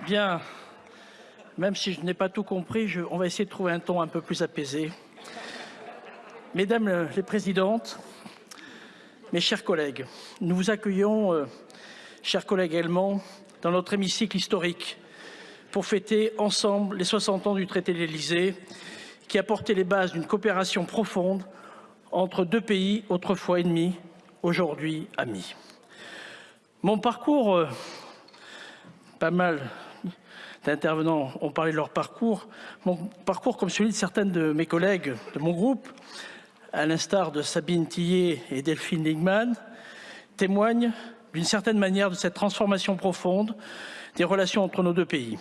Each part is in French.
Bien, même si je n'ai pas tout compris, on va essayer de trouver un ton un peu plus apaisé. Mesdames les présidentes, mes chers collègues, nous vous accueillons, euh, chers collègues allemands, dans notre hémicycle historique pour fêter ensemble les 60 ans du traité de l'Élysée qui a porté les bases d'une coopération profonde entre deux pays autrefois ennemis, aujourd'hui amis. Mon parcours, euh, pas mal d'intervenants ont parlé de leur parcours. Mon parcours, comme celui de certaines de mes collègues de mon groupe, à l'instar de Sabine Tillet et Delphine Ligman, témoigne d'une certaine manière de cette transformation profonde des relations entre nos deux pays.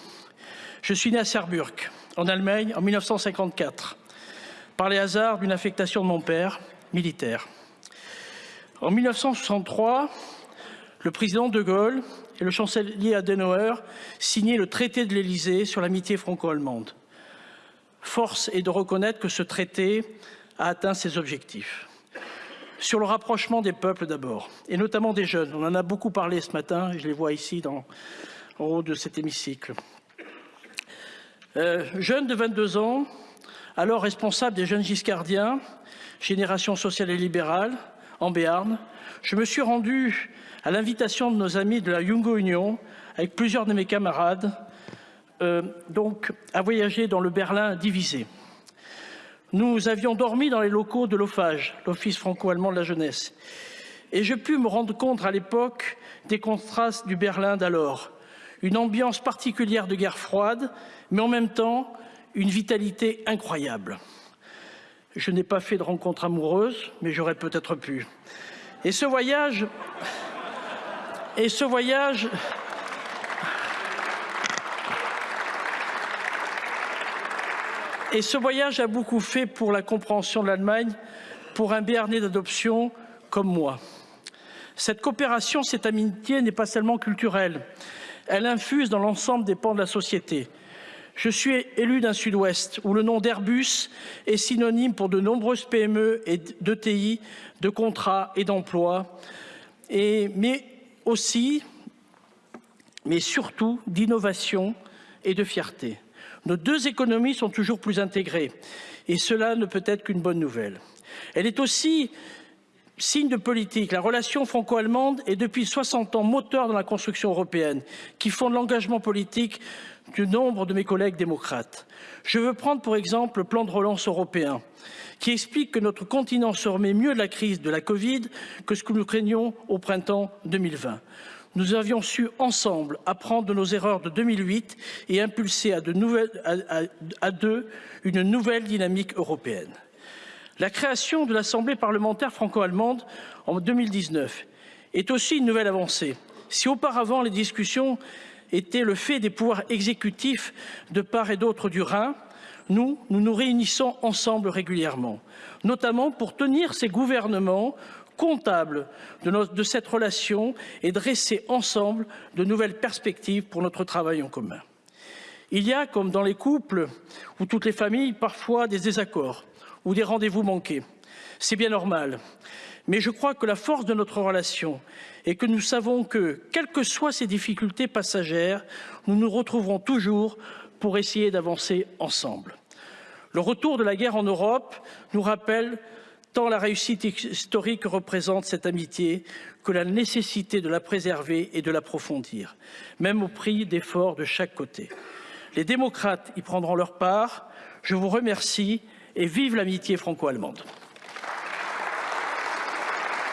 Je suis né à Saarburg, en Allemagne, en 1954, par les hasards d'une affectation de mon père, militaire. En 1963, le président de Gaulle et le chancelier Adenauer signaient le traité de l'Élysée sur l'amitié franco-allemande. Force est de reconnaître que ce traité a atteint ses objectifs. Sur le rapprochement des peuples d'abord, et notamment des jeunes. On en a beaucoup parlé ce matin, je les vois ici en haut de cet hémicycle. Euh, jeune de 22 ans, alors responsable des jeunes giscardiens, génération sociale et libérale, en Béarn, je me suis rendu à l'invitation de nos amis de la Jungo Union, avec plusieurs de mes camarades, euh, donc à voyager dans le Berlin divisé. Nous avions dormi dans les locaux de l'OFAGE, l'Office franco-allemand de la jeunesse, et je pus me rendre compte à l'époque des contrastes du Berlin d'alors, une ambiance particulière de guerre froide, mais en même temps une vitalité incroyable. Je n'ai pas fait de rencontre amoureuse, mais j'aurais peut-être pu. Et ce voyage, et ce voyage, ce voyage a beaucoup fait pour la compréhension de l'Allemagne, pour un Béarnais d'adoption comme moi. Cette coopération, cette amitié n'est pas seulement culturelle, elle infuse dans l'ensemble des pans de la société. Je suis élu d'un Sud-Ouest où le nom d'Airbus est synonyme pour de nombreuses PME et d'ETI, de contrats et d'emplois, mais aussi, mais surtout, d'innovation et de fierté. Nos deux économies sont toujours plus intégrées et cela ne peut être qu'une bonne nouvelle. Elle est aussi signe de politique, la relation franco-allemande est depuis 60 ans moteur dans la construction européenne, qui fonde l'engagement politique du nombre de mes collègues démocrates. Je veux prendre pour exemple le plan de relance européen, qui explique que notre continent se remet mieux de la crise de la Covid que ce que nous craignions au printemps 2020. Nous avions su ensemble apprendre de nos erreurs de 2008 et impulser de à deux une nouvelle dynamique européenne. La création de l'Assemblée parlementaire franco-allemande en 2019 est aussi une nouvelle avancée. Si auparavant les discussions étaient le fait des pouvoirs exécutifs de part et d'autre du Rhin, nous, nous réunissons ensemble régulièrement, notamment pour tenir ces gouvernements comptables de, de cette relation et dresser ensemble de nouvelles perspectives pour notre travail en commun. Il y a, comme dans les couples ou toutes les familles, parfois des désaccords ou des rendez-vous manqués. C'est bien normal. Mais je crois que la force de notre relation est que nous savons que, quelles que soient ces difficultés passagères, nous nous retrouverons toujours pour essayer d'avancer ensemble. Le retour de la guerre en Europe nous rappelle tant la réussite historique représente cette amitié que la nécessité de la préserver et de l'approfondir, même au prix d'efforts de chaque côté. Les démocrates y prendront leur part. Je vous remercie et vive l'amitié franco-allemande.